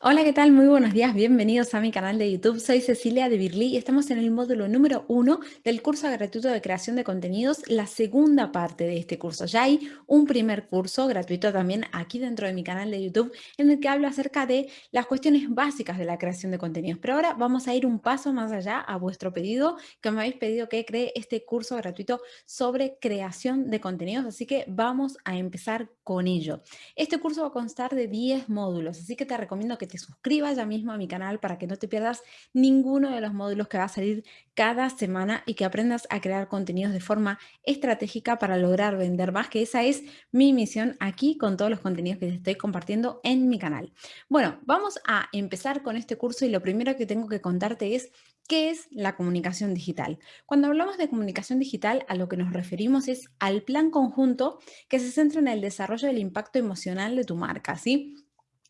Hola, ¿qué tal? Muy buenos días, bienvenidos a mi canal de YouTube. Soy Cecilia de Birli y estamos en el módulo número uno del curso gratuito de creación de contenidos, la segunda parte de este curso. Ya hay un primer curso gratuito también aquí dentro de mi canal de YouTube en el que hablo acerca de las cuestiones básicas de la creación de contenidos. Pero ahora vamos a ir un paso más allá a vuestro pedido, que me habéis pedido que cree este curso gratuito sobre creación de contenidos, así que vamos a empezar con ello. Este curso va a constar de 10 módulos, así que te recomiendo que te suscribas ya mismo a mi canal para que no te pierdas ninguno de los módulos que va a salir cada semana y que aprendas a crear contenidos de forma estratégica para lograr vender más, que esa es mi misión aquí con todos los contenidos que te estoy compartiendo en mi canal. Bueno, vamos a empezar con este curso y lo primero que tengo que contarte es ¿Qué es la comunicación digital? Cuando hablamos de comunicación digital, a lo que nos referimos es al plan conjunto que se centra en el desarrollo del impacto emocional de tu marca, ¿sí?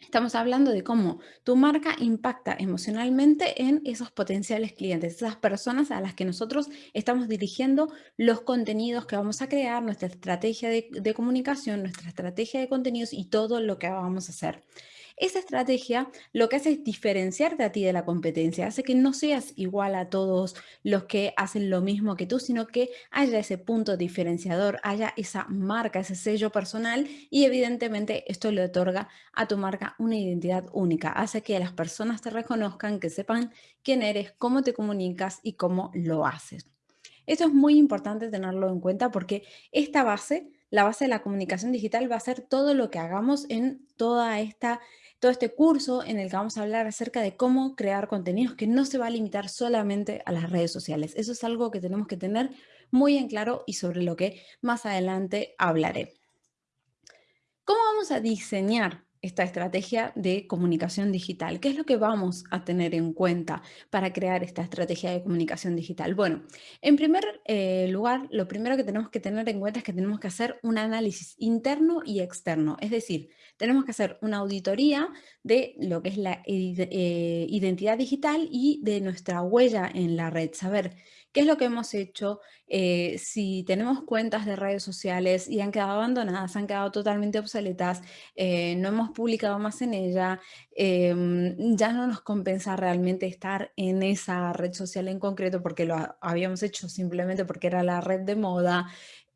Estamos hablando de cómo tu marca impacta emocionalmente en esos potenciales clientes, esas personas a las que nosotros estamos dirigiendo los contenidos que vamos a crear, nuestra estrategia de, de comunicación, nuestra estrategia de contenidos y todo lo que vamos a hacer. Esa estrategia lo que hace es diferenciarte a ti de la competencia, hace que no seas igual a todos los que hacen lo mismo que tú, sino que haya ese punto diferenciador, haya esa marca, ese sello personal y evidentemente esto le otorga a tu marca una identidad única, hace que las personas te reconozcan, que sepan quién eres, cómo te comunicas y cómo lo haces. Esto es muy importante tenerlo en cuenta porque esta base, la base de la comunicación digital va a ser todo lo que hagamos en toda esta todo este curso en el que vamos a hablar acerca de cómo crear contenidos que no se va a limitar solamente a las redes sociales. Eso es algo que tenemos que tener muy en claro y sobre lo que más adelante hablaré. ¿Cómo vamos a diseñar esta estrategia de comunicación digital. ¿Qué es lo que vamos a tener en cuenta para crear esta estrategia de comunicación digital? Bueno, en primer eh, lugar, lo primero que tenemos que tener en cuenta es que tenemos que hacer un análisis interno y externo. Es decir, tenemos que hacer una auditoría de lo que es la eh, identidad digital y de nuestra huella en la red. Saber ¿Qué es lo que hemos hecho? Eh, si tenemos cuentas de redes sociales y han quedado abandonadas, han quedado totalmente obsoletas, eh, no hemos publicado más en ella, em, ya no nos compensa realmente estar en esa red social en concreto porque lo habíamos hecho simplemente porque era la red de moda.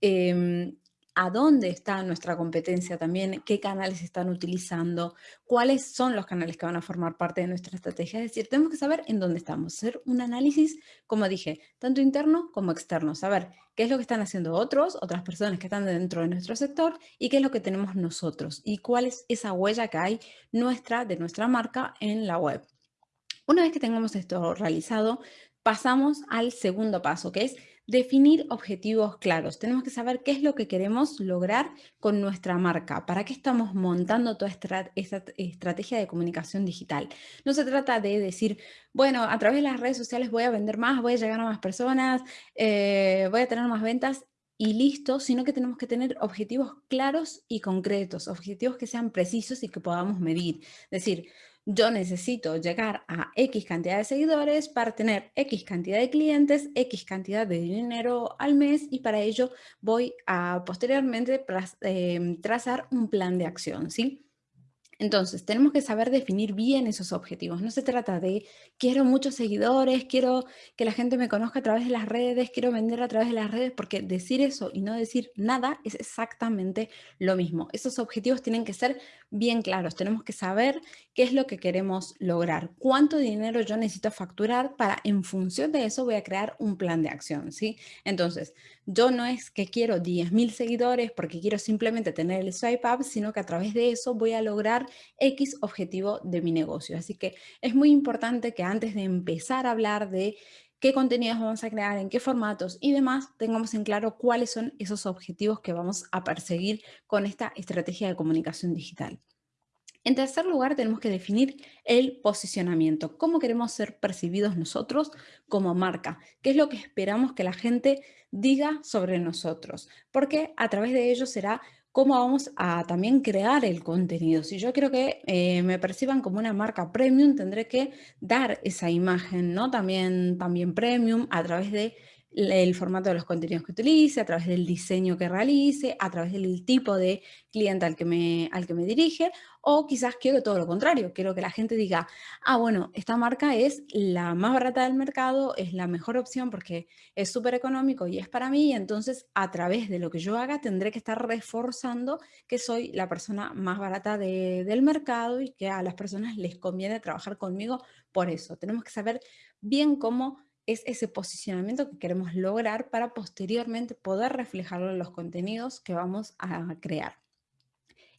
Em, a dónde está nuestra competencia también, qué canales están utilizando, cuáles son los canales que van a formar parte de nuestra estrategia. Es decir, tenemos que saber en dónde estamos, hacer un análisis, como dije, tanto interno como externo, saber qué es lo que están haciendo otros, otras personas que están dentro de nuestro sector y qué es lo que tenemos nosotros y cuál es esa huella que hay nuestra, de nuestra marca en la web. Una vez que tengamos esto realizado, pasamos al segundo paso, que es Definir objetivos claros. Tenemos que saber qué es lo que queremos lograr con nuestra marca, para qué estamos montando toda esta, estrategia de comunicación digital. No se trata de decir, bueno, a través de las redes sociales voy a vender más, voy a llegar a más personas, eh, voy a tener más ventas y listo, sino que tenemos que tener objetivos claros y concretos, objetivos que sean precisos y que podamos medir. Es decir, yo necesito llegar a X cantidad de seguidores para tener X cantidad de clientes, X cantidad de dinero al mes y para ello voy a posteriormente eh, trazar un plan de acción, ¿sí? Entonces, tenemos que saber definir bien esos objetivos. No se trata de quiero muchos seguidores, quiero que la gente me conozca a través de las redes, quiero vender a través de las redes, porque decir eso y no decir nada es exactamente lo mismo. Esos objetivos tienen que ser bien claros. Tenemos que saber qué es lo que queremos lograr, cuánto dinero yo necesito facturar para, en función de eso, voy a crear un plan de acción, ¿sí? Entonces, yo no es que quiero 10.000 seguidores porque quiero simplemente tener el swipe up, sino que a través de eso voy a lograr X objetivo de mi negocio. Así que es muy importante que antes de empezar a hablar de qué contenidos vamos a crear, en qué formatos y demás, tengamos en claro cuáles son esos objetivos que vamos a perseguir con esta estrategia de comunicación digital. En tercer lugar, tenemos que definir el posicionamiento. ¿Cómo queremos ser percibidos nosotros como marca? ¿Qué es lo que esperamos que la gente diga sobre nosotros? Porque a través de ello será cómo vamos a también crear el contenido. Si yo quiero que eh, me perciban como una marca premium, tendré que dar esa imagen, ¿no? También, también premium a través de el formato de los contenidos que utilice, a través del diseño que realice, a través del tipo de cliente al que me, al que me dirige, o quizás quiero todo lo contrario, quiero que la gente diga, ah, bueno, esta marca es la más barata del mercado, es la mejor opción porque es súper económico y es para mí, entonces a través de lo que yo haga tendré que estar reforzando que soy la persona más barata del mercado y que a las personas les conviene trabajar conmigo por eso. Tenemos que saber bien cómo es ese posicionamiento que queremos lograr para posteriormente poder reflejarlo en los contenidos que vamos a crear.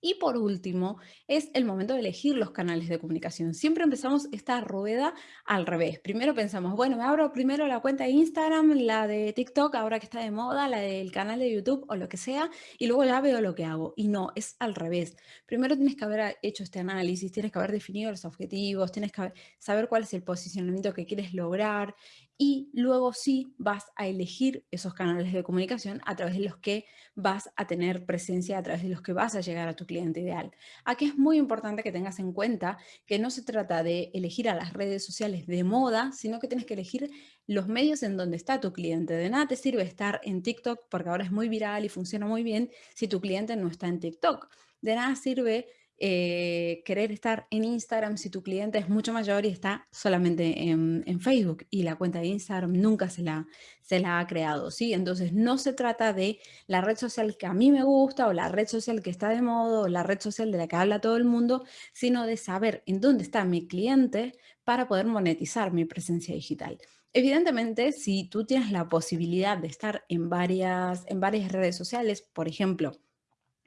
Y por último, es el momento de elegir los canales de comunicación. Siempre empezamos esta rueda al revés. Primero pensamos, bueno, me abro primero la cuenta de Instagram, la de TikTok, ahora que está de moda, la del canal de YouTube o lo que sea, y luego ya veo lo que hago. Y no, es al revés. Primero tienes que haber hecho este análisis, tienes que haber definido los objetivos, tienes que saber cuál es el posicionamiento que quieres lograr y luego sí vas a elegir esos canales de comunicación a través de los que vas a tener presencia, a través de los que vas a llegar a tu cliente ideal. Aquí es muy importante que tengas en cuenta que no se trata de elegir a las redes sociales de moda, sino que tienes que elegir los medios en donde está tu cliente. De nada te sirve estar en TikTok porque ahora es muy viral y funciona muy bien si tu cliente no está en TikTok. De nada sirve eh, querer estar en Instagram si tu cliente es mucho mayor y está solamente en, Facebook y la cuenta de Instagram nunca se la, se la ha creado, ¿sí? Entonces no se trata de la red social que a mí me gusta o la red social que está de moda o la red social de la que habla todo el mundo, sino de saber en dónde está mi cliente para poder monetizar mi presencia digital. Evidentemente, si tú tienes la posibilidad de estar en varias, en varias redes sociales, por ejemplo,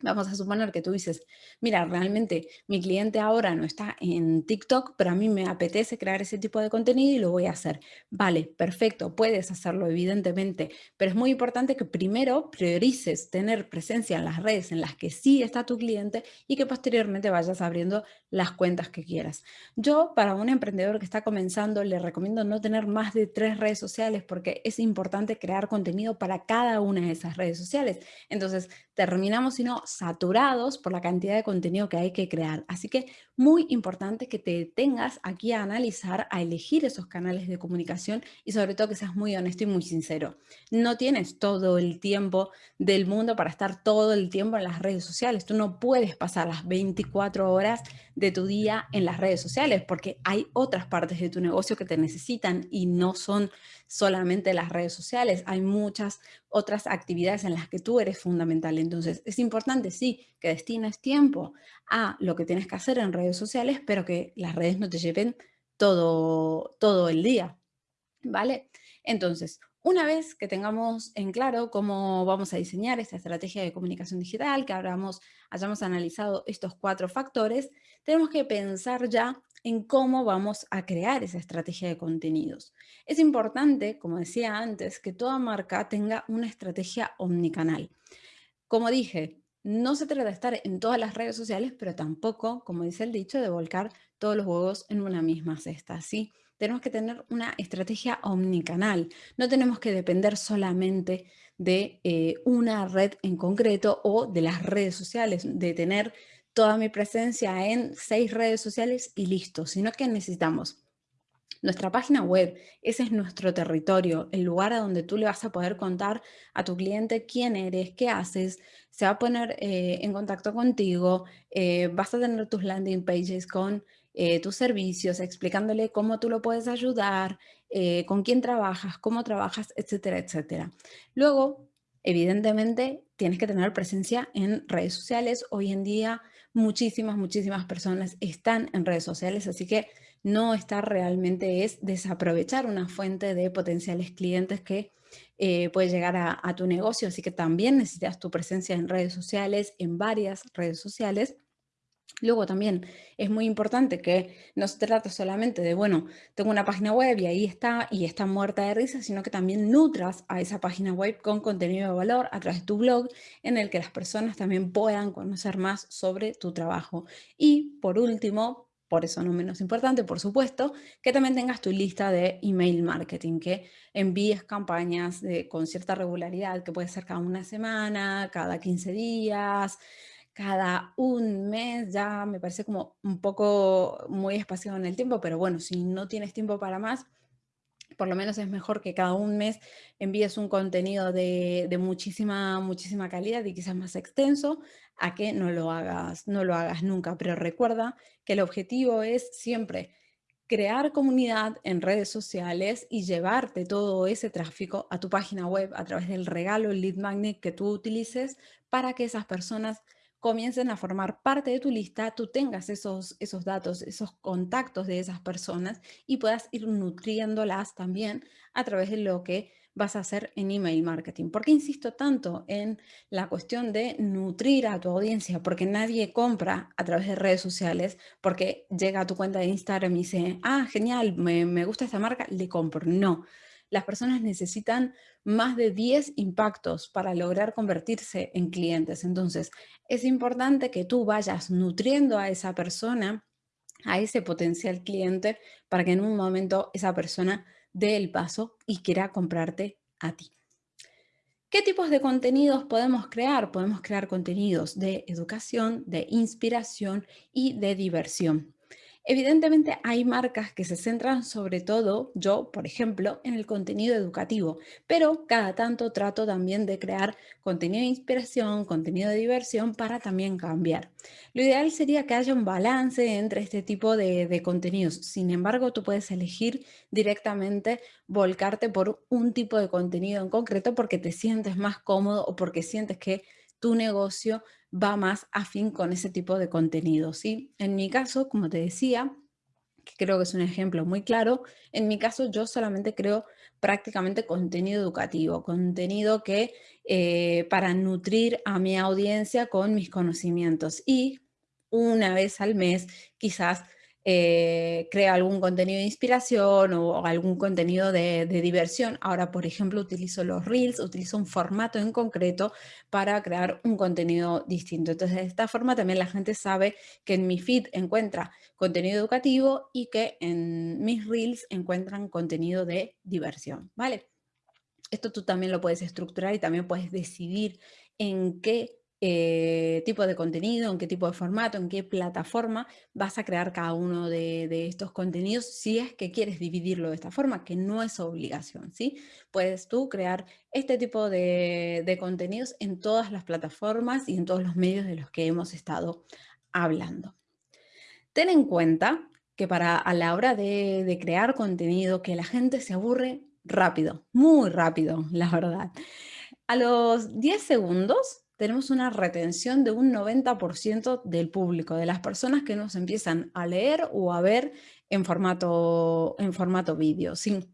Vamos a suponer que tú dices, mira, realmente mi cliente ahora no está en TikTok, pero a mí me apetece crear ese tipo de contenido y lo voy a hacer. Vale, perfecto, puedes hacerlo evidentemente, pero es muy importante que primero priorices tener presencia en las redes en las que sí está tu cliente y que posteriormente vayas abriendo las cuentas que quieras. Yo, para un emprendedor que está comenzando, le recomiendo no tener más de tres redes sociales porque es importante crear contenido para cada una de esas redes sociales. Entonces, terminamos, si no, saturados por la cantidad de contenido que hay que crear. Así que muy importante que te tengas aquí a analizar, a elegir esos canales de comunicación y sobre todo que seas muy honesto y muy sincero. No tienes todo el tiempo del mundo para estar todo el tiempo en las redes sociales. Tú no puedes pasar las 24 horas de tu día en las redes sociales porque hay otras partes de tu negocio que te necesitan y no son solamente las redes sociales. Hay muchas otras actividades en las que tú eres fundamental. Entonces, es importante, sí, que destines tiempo a lo que tienes que hacer en redes sociales, pero que las redes no te lleven todo, todo el día. ¿Vale? Entonces, una vez que tengamos en claro cómo vamos a diseñar esta estrategia de comunicación digital, que hayamos, hayamos analizado estos cuatro factores, tenemos que pensar ya en cómo vamos a crear esa estrategia de contenidos. Es importante, como decía antes, que toda marca tenga una estrategia omnicanal. Como dije, no se trata de estar en todas las redes sociales, pero tampoco, como dice el dicho, de volcar todos los huevos en una misma cesta, ¿sí? tenemos que tener una estrategia omnicanal. No tenemos que depender solamente de eh, una red en concreto o de las redes sociales, de tener toda mi presencia en seis redes sociales y listo, sino que necesitamos nuestra página web, ese es nuestro territorio, el lugar a donde tú le vas a poder contar a tu cliente quién eres, qué haces, se va a poner eh, en contacto contigo, eh, vas a tener tus landing pages con eh, tus servicios, explicándole cómo tú lo puedes ayudar, con quién trabajas, cómo trabajas, etcétera, etcétera. Luego, evidentemente, tienes que tener presencia en redes sociales. Hoy en día, muchísimas, muchísimas personas están en redes sociales, así que no estar realmente es desaprovechar una fuente de potenciales clientes que eh, puede llegar a, a tu negocio, así que también necesitas tu presencia en redes sociales, en varias redes sociales, Luego también es muy importante que no se trate solamente de, bueno, tengo una página web y ahí está y está muerta de risa, sino que también nutras a esa página web con contenido de valor a través de tu blog en el que las personas también puedan conocer más sobre tu trabajo. Y por último, por eso no menos importante, por supuesto, que también tengas tu lista de email marketing, que envíes campañas con cierta regularidad, que puede ser cada una semana, cada 15 días, cada un mes ya me parece como un poco muy espaciado en el tiempo, pero bueno, si no tienes tiempo para más, por lo menos es mejor que cada un mes envíes un contenido de, de, muchísima, muchísima calidad y quizás más extenso, a que no lo hagas, no lo hagas nunca. Pero recuerda que el objetivo es siempre crear comunidad en redes sociales y llevarte todo ese tráfico a tu página web a través del regalo, lead magnet que tú utilices para que esas personas comiencen a formar parte de tu lista, tú tengas esos, esos datos, esos contactos de esas personas y puedas ir nutriéndolas también a través de lo que vas a hacer en email marketing. ¿Por qué insisto tanto en la cuestión de nutrir a tu audiencia? Porque nadie compra a través de redes sociales porque llega a tu cuenta de Instagram y dice, ah, genial, me, me gusta esta marca, le compro. No, las personas necesitan más de 10 impactos para lograr convertirse en clientes. Entonces, es importante que tú vayas nutriendo a esa persona, a ese potencial cliente, para que en un momento esa persona dé el paso y quiera comprarte a ti. ¿Qué tipos de contenidos podemos crear? Podemos crear contenidos de educación, de inspiración y de diversión. Evidentemente hay marcas que se centran sobre todo, yo por ejemplo, en el contenido educativo, pero cada tanto trato también de crear contenido de inspiración, contenido de diversión para también cambiar. Lo ideal sería que haya un balance entre este tipo de, contenidos. Sin embargo, tú puedes elegir directamente volcarte por un tipo de contenido en concreto porque te sientes más cómodo o porque sientes que tu negocio va más afín con ese tipo de contenido, ¿sí? En mi caso, como te decía, que creo que es un ejemplo muy claro, en mi caso yo solamente creo prácticamente contenido educativo, contenido que eh, para nutrir a mi audiencia con mis conocimientos y una vez al mes quizás eh, crea algún contenido de inspiración o algún contenido de, diversión. Ahora, por ejemplo, utilizo los Reels, utilizo un formato en concreto para crear un contenido distinto. Entonces, de esta forma también la gente sabe que en mi feed encuentra contenido educativo y que en mis Reels encuentran contenido de diversión, ¿vale? Esto tú también lo puedes estructurar y también puedes decidir en qué eh, tipo de contenido, en qué tipo de formato, en qué plataforma vas a crear cada uno de, estos contenidos si es que quieres dividirlo de esta forma, que no es obligación, ¿sí? Puedes tú crear este tipo de, contenidos en todas las plataformas y en todos los medios de los que hemos estado hablando. Ten en cuenta que para a la hora de, de crear contenido, que la gente se aburre rápido, muy rápido, la verdad. A los 10 segundos tenemos una retención de un 90% del público, de las personas que nos empiezan a leer o a ver en formato, en formato vídeo. Sí.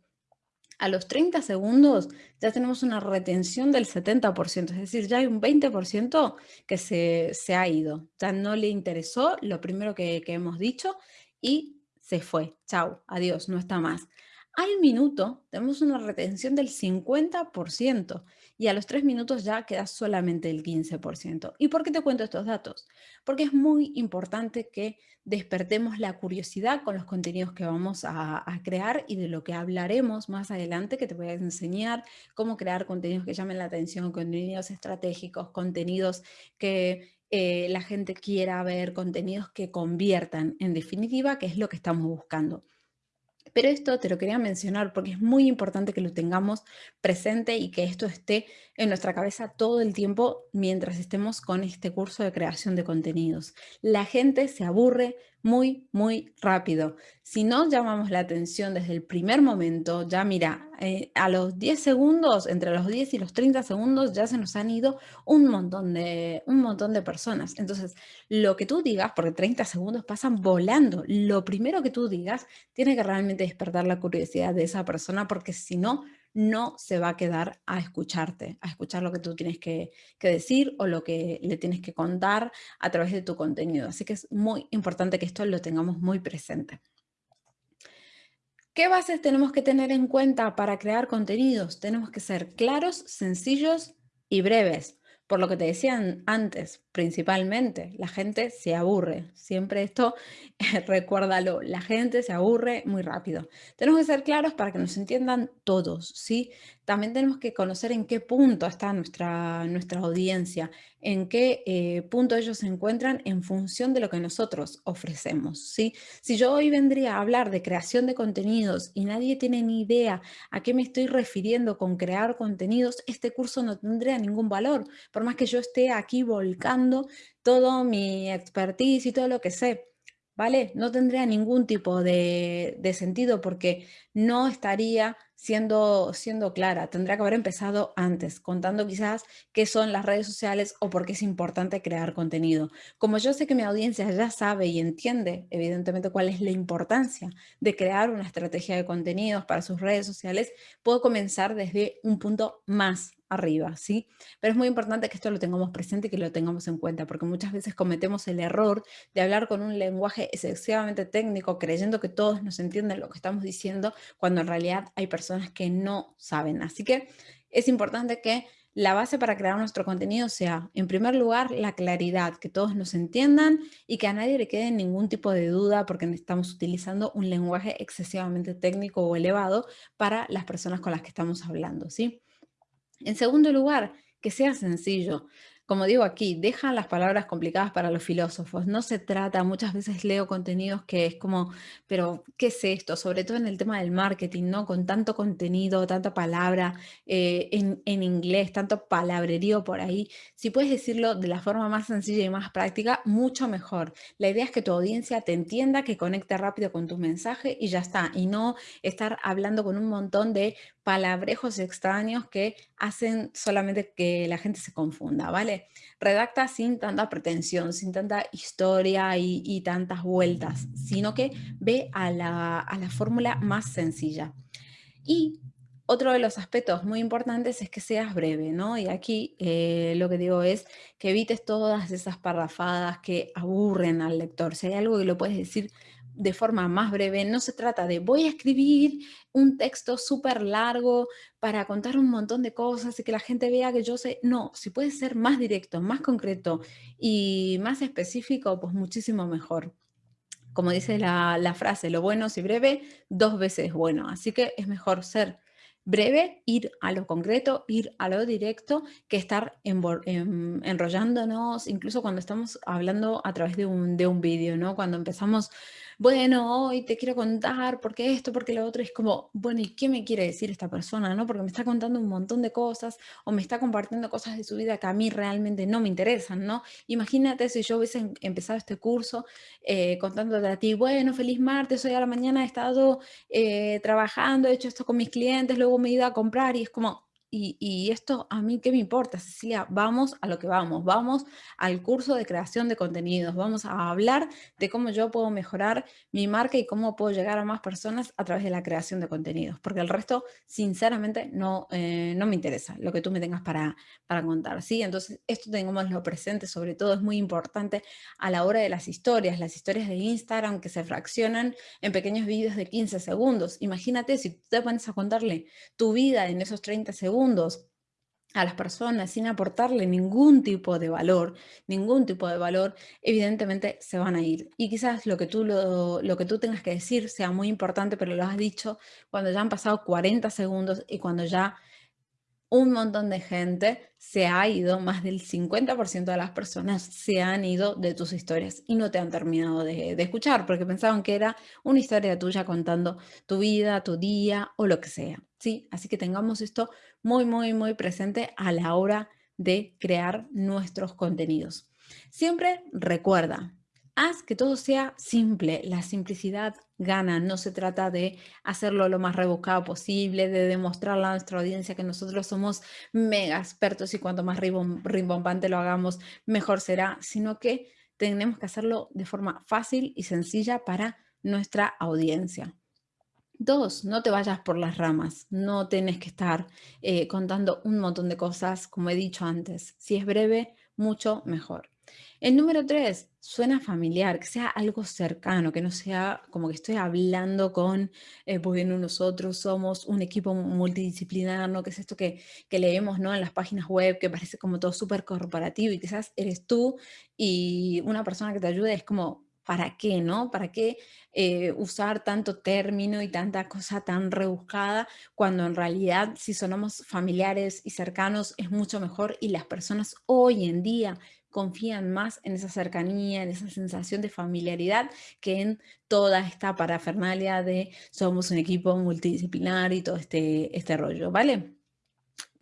A los 30 segundos ya tenemos una retención del 70%, es decir, ya hay un 20% que se, se, ha ido. Ya no le interesó lo primero que, que hemos dicho y se fue. Chao, adiós, no está más. Al minuto tenemos una retención del 50% y a los tres minutos ya queda solamente el 15%. ¿Y por qué te cuento estos datos? Porque es muy importante que despertemos la curiosidad con los contenidos que vamos a, crear y de lo que hablaremos más adelante, que te voy a enseñar cómo crear contenidos que llamen la atención, contenidos estratégicos, contenidos que eh, la gente quiera ver, contenidos que conviertan, en definitiva, que es lo que estamos buscando. Pero esto te lo quería mencionar porque es muy importante que lo tengamos presente y que esto esté en nuestra cabeza todo el tiempo mientras estemos con este curso de creación de contenidos. La gente se aburre muy, muy rápido. Si no llamamos la atención desde el primer momento, ya mira, eh, a los 10 segundos, entre los 10 y los 30 segundos, ya se nos han ido un montón, de, un montón de personas. Entonces, lo que tú digas, porque 30 segundos pasan volando, lo primero que tú digas tiene que realmente despertar la curiosidad de esa persona, porque si no, no se va a quedar a escucharte, a escuchar lo que tú tienes que, decir o lo que le tienes que contar a través de tu contenido. Así que es muy importante que esto lo tengamos muy presente. ¿Qué bases tenemos que tener en cuenta para crear contenidos? Tenemos que ser claros, sencillos y breves. Por lo que te decían antes, principalmente, la gente se aburre. Siempre esto, recuérdalo, la gente se aburre muy rápido. Tenemos que ser claros para que nos entiendan todos, ¿sí? También tenemos que conocer en qué punto está nuestra, nuestra audiencia, en qué eh, punto ellos se encuentran en función de lo que nosotros ofrecemos. ¿sí? Si yo hoy vendría a hablar de creación de contenidos y nadie tiene ni idea a qué me estoy refiriendo con crear contenidos, este curso no tendría ningún valor, por más que yo esté aquí volcando todo mi expertise y todo lo que sé. ¿vale? No tendría ningún tipo de, sentido porque no estaría siendo, siendo clara. Tendría que haber empezado antes, contando quizás qué son las redes sociales o por qué es importante crear contenido. Como yo sé que mi audiencia ya sabe y entiende, evidentemente, cuál es la importancia de crear una estrategia de contenidos para sus redes sociales, puedo comenzar desde un punto más arriba, ¿sí? Pero es muy importante que esto lo tengamos presente y que lo tengamos en cuenta, porque muchas veces cometemos el error de hablar con un lenguaje excesivamente técnico, creyendo que todos nos entienden lo que estamos diciendo, cuando en realidad hay personas que no saben. Así que es importante que la base para crear nuestro contenido sea, en primer lugar, la claridad, que todos nos entiendan y que a nadie le quede ningún tipo de duda porque estamos utilizando un lenguaje excesivamente técnico o elevado para las personas con las que estamos hablando, ¿sí? En segundo lugar, que sea sencillo. Como digo aquí, deja las palabras complicadas para los filósofos. No se trata, muchas veces leo contenidos que es como, pero ¿qué es esto? Sobre todo en el tema del marketing, ¿no? Con tanto contenido, tanta palabra eh, en, en, inglés, tanto palabrerío por ahí. Si puedes decirlo de la forma más sencilla y más práctica, mucho mejor. La idea es que tu audiencia te entienda, que conecte rápido con tu mensaje y ya está. Y no estar hablando con un montón de palabrejos extraños que hacen solamente que la gente se confunda, ¿vale? Redacta sin tanta pretensión, sin tanta historia y, tantas vueltas, sino que ve a la, fórmula más sencilla. Y otro de los aspectos muy importantes es que seas breve, ¿no? Y aquí eh, lo que digo es que evites todas esas parrafadas que aburren al lector. Si hay algo que lo puedes decir de forma más breve, no se trata de voy a escribir un texto súper largo para contar un montón de cosas y que la gente vea que yo sé, no, si puede ser más directo, más concreto y más específico, pues muchísimo mejor. Como dice la, la frase, lo bueno si breve, dos veces bueno, así que es mejor ser breve, ir a lo concreto, ir a lo directo, que estar em, enrollándonos, incluso cuando estamos hablando a través de un, de un vídeo, ¿no? Cuando empezamos bueno, hoy te quiero contar porque esto, porque lo otro, es como, bueno, ¿y qué me quiere decir esta persona? ¿no? Porque me está contando un montón de cosas o me está compartiendo cosas de su vida que a mí realmente no me interesan, ¿no? Imagínate si yo hubiese em, empezado este curso eh, contándote a ti, bueno, feliz martes, hoy a la mañana he estado eh, trabajando, he hecho esto con mis clientes, luego me he ido a comprar y es como, y, esto a mí, ¿qué me importa, Cecilia? Vamos a lo que vamos, vamos al curso de creación de contenidos, vamos a hablar de cómo yo puedo mejorar mi marca y cómo puedo llegar a más personas a través de la creación de contenidos, porque el resto, sinceramente, no, eh, no me interesa lo que tú me tengas para, para contar, ¿sí? Entonces, esto lo presente, sobre todo es muy importante a la hora de las historias, las historias de Instagram que se fraccionan en pequeños vídeos de 15 segundos. Imagínate si tú te pones a contarle tu vida en esos 30 segundos, a las personas sin aportarle ningún tipo de valor, ningún tipo de valor, evidentemente se van a ir. Y quizás lo que tú, lo, lo, que tú tengas que decir sea muy importante, pero lo has dicho cuando ya han pasado 40 segundos y cuando ya un montón de gente se ha ido, más del 50% de las personas se han ido de tus historias y no te han terminado de, escuchar porque pensaban que era una historia tuya contando tu vida, tu día o lo que sea. ¿Sí? Así que tengamos esto muy, muy, muy presente a la hora de crear nuestros contenidos. Siempre recuerda, haz que todo sea simple. La simplicidad gana. No se trata de hacerlo lo más rebuscado posible, de demostrarle a nuestra audiencia que nosotros somos mega expertos y cuanto más rimbombante lo hagamos, mejor será, sino que tenemos que hacerlo de forma fácil y sencilla para nuestra audiencia. Dos, no te vayas por las ramas, no tienes que estar eh, contando un montón de cosas, como he dicho antes. Si es breve, mucho mejor. El número tres, suena familiar, que sea algo cercano, que no sea como que estoy hablando con, eh, pues nosotros somos un equipo multidisciplinar, ¿no? Que es esto que, que leemos, ¿no? En las páginas web, que parece como todo súper corporativo y quizás eres tú y una persona que te ayude es como ¿para qué, no? ¿Para qué eh, usar tanto término y tanta cosa tan rebuscada cuando en realidad si somos familiares y cercanos es mucho mejor y las personas hoy en día confían más en esa cercanía, en esa sensación de familiaridad que en toda esta parafernalia de somos un equipo multidisciplinar y todo este, este rollo, ¿vale?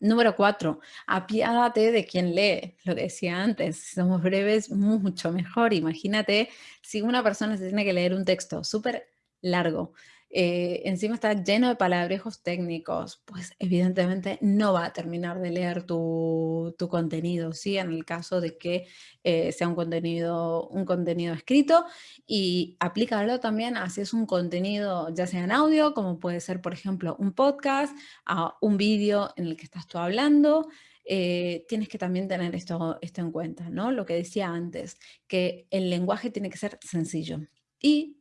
Número cuatro, apiádate de quien lee. Lo que decía antes, si somos breves, mucho mejor. Imagínate si una persona se tiene que leer un texto súper largo, eh, encima está lleno de palabrejos técnicos, pues evidentemente no va a terminar de leer tu, contenido, ¿sí? En el caso de que eh, sea un contenido, un contenido escrito y aplícalo también a si es un contenido ya sea en audio, como puede ser, por ejemplo, un podcast, a un vídeo en el que estás tú hablando, eh, tienes que también tener esto, esto en cuenta, ¿no? Lo que decía antes, que el lenguaje tiene que ser sencillo. Y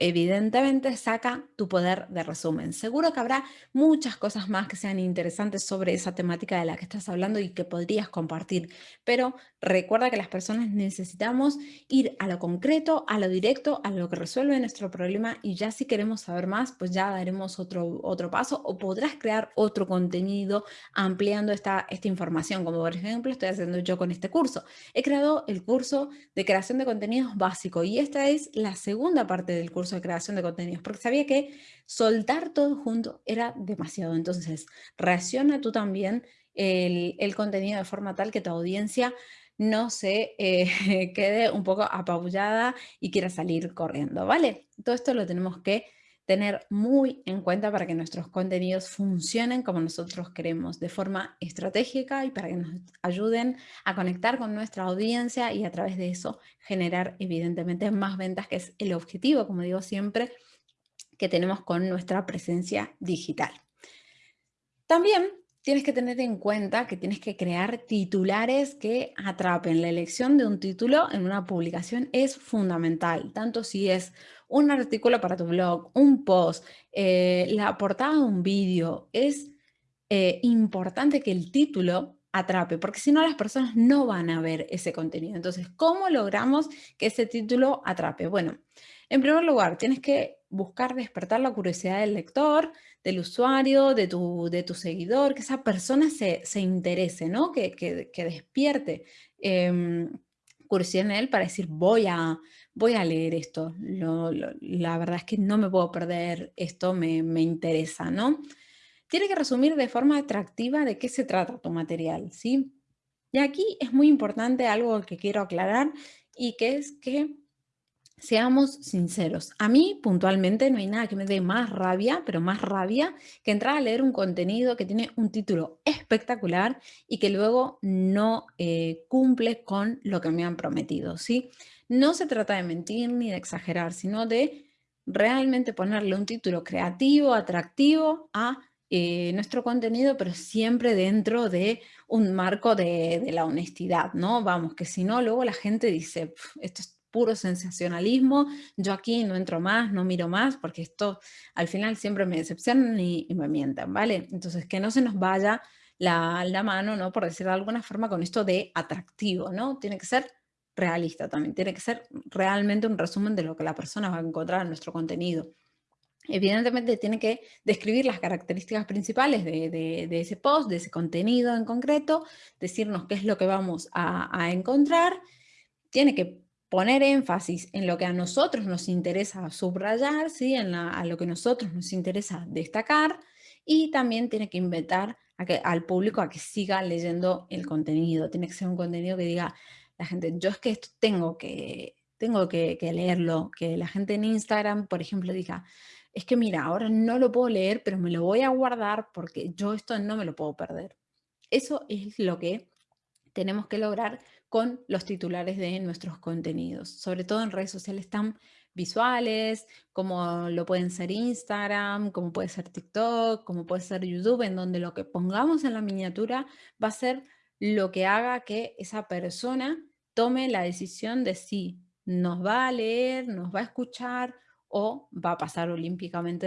evidentemente saca tu poder de resumen. Seguro que habrá muchas cosas más que sean interesantes sobre esa temática de la que estás hablando y que podrías compartir, pero recuerda que las personas necesitamos ir a lo concreto, a lo directo, a lo que resuelve nuestro problema y ya si queremos saber más, pues ya daremos otro, otro paso o podrás crear otro contenido ampliando esta, esta información, como por ejemplo estoy haciendo yo con este curso. He creado el curso de creación de contenidos básico y esta es la segunda parte del curso de creación de contenidos, porque sabía que soltar todo junto era demasiado. Entonces, reacciona tú también el, contenido de forma tal que tu audiencia no se eh, quede un poco apabullada y quiera salir corriendo, ¿vale? Todo esto lo tenemos que tener muy en cuenta para que nuestros contenidos funcionen como nosotros queremos, de forma estratégica y para que nos ayuden a conectar con nuestra audiencia y a través de eso generar evidentemente más ventas, que es el objetivo, como digo siempre, que tenemos con nuestra presencia digital. También tienes que tener en cuenta que tienes que crear titulares que atrapen. La elección de un título en una publicación es fundamental, tanto si es un artículo para tu blog, un post, eh, la portada de un vídeo, es eh, importante que el título atrape, porque si no las personas no van a ver ese contenido. Entonces, ¿cómo logramos que ese título atrape? Bueno, en primer lugar, tienes que buscar despertar la curiosidad del lector, del usuario, de tu, de tu seguidor, que esa persona se, interese, ¿no? Que, despierte em, curiosidad en él para decir, voy a, voy a leer esto. la verdad es que no me puedo perder esto, me, me, interesa, ¿no? Tiene que resumir de forma atractiva de qué se trata tu material, ¿sí? Y aquí es muy importante algo que quiero aclarar y que es que Seamos sinceros, a mí puntualmente no hay nada que me dé más rabia, pero más rabia, que entrar a leer un contenido que tiene un título espectacular y que luego no eh, cumple con lo que me han prometido, ¿sí? No se trata de mentir ni de exagerar, sino de realmente ponerle un título creativo, atractivo a eh, nuestro contenido, pero siempre dentro de un marco de, la honestidad, ¿no? Vamos, que si no, luego la gente dice, esto es puro sensacionalismo, yo aquí no entro más, no miro más, porque esto al final siempre me decepcionan y, me mientan, ¿vale? Entonces, que no se nos vaya la, la, mano, ¿no? Por decir de alguna forma, con esto de atractivo, ¿no? Tiene que ser realista también, tiene que ser realmente un resumen de lo que la persona va a encontrar en nuestro contenido. Evidentemente tiene que describir las características principales de, ese post, de ese contenido en concreto, decirnos qué es lo que vamos a encontrar, tiene que poner énfasis en lo que a nosotros nos interesa subrayar, ¿sí? en a lo que a nosotros nos interesa destacar y también tiene que invitar al público a que siga leyendo el contenido. Tiene que ser un contenido que diga la gente, yo es que esto tengo que, tengo que leerlo, que la gente en Instagram, por ejemplo, diga, es que mira, ahora no lo puedo leer, pero me lo voy a guardar porque yo esto no me lo puedo perder. Eso es lo que tenemos que lograr con los titulares de nuestros contenidos, sobre todo en redes sociales tan visuales, como lo pueden ser Instagram, como puede ser TikTok, como puede ser YouTube, en donde lo que pongamos en la miniatura va a ser lo que haga que esa persona tome la decisión de si nos va a leer, nos va a escuchar o va a pasar olímpicamente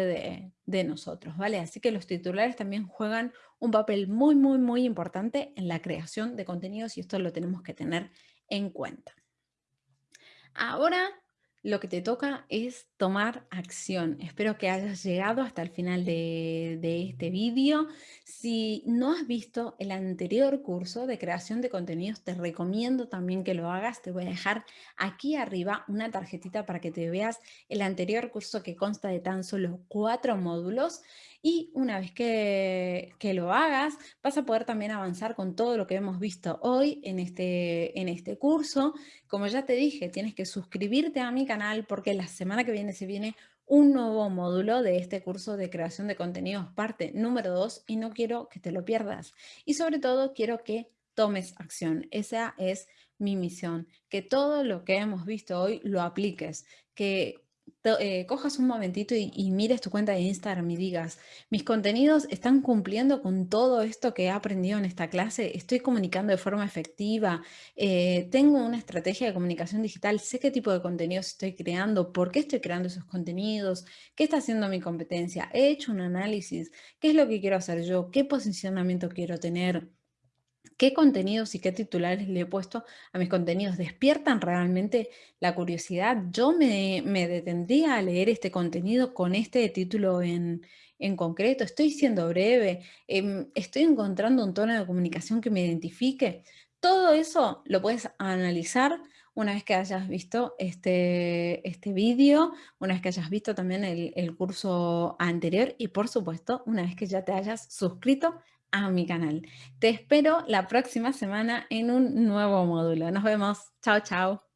de, nosotros, ¿vale? Así que los titulares también juegan un papel muy, muy, muy importante en la creación de contenidos y esto lo tenemos que tener en cuenta. Ahora Lo que te toca es tomar acción. Espero que hayas llegado hasta el final de, de este vídeo. Si no has visto el anterior curso de creación de contenidos, te recomiendo también que lo hagas. Te voy a dejar aquí arriba una tarjetita para que te veas el anterior curso que consta de tan solo cuatro módulos. Y una vez que, que lo hagas, vas a poder también avanzar con todo lo que hemos visto hoy en este, en este curso. Como ya te dije, tienes que suscribirte a mi canal porque la semana que viene se viene un nuevo módulo de este curso de creación de contenidos, parte número 2, y no quiero que te lo pierdas. Y sobre todo, quiero que tomes acción. Esa es mi misión, que todo lo que hemos visto hoy lo apliques, que eh, cojas un momentito y, mires tu cuenta de Instagram y digas, mis contenidos están cumpliendo con todo esto que he aprendido en esta clase, estoy comunicando de forma efectiva, eh, tengo una estrategia de comunicación digital, sé qué tipo de contenidos estoy creando, por qué estoy creando esos contenidos, qué está haciendo mi competencia, he hecho un análisis, qué es lo que quiero hacer yo, qué posicionamiento quiero tener, qué contenidos y qué titulares le he puesto a mis contenidos. ¿Despiertan realmente la curiosidad? Yo me, detendría a leer este contenido con este título en, concreto. Estoy siendo breve, em, estoy encontrando un tono de comunicación que me identifique. Todo eso lo puedes analizar una vez que hayas visto este, este vídeo, una vez que hayas visto también el, el curso anterior y por supuesto una vez que ya te hayas suscrito a mi canal. Te espero la próxima semana en un nuevo módulo. Nos vemos. Chao, chao.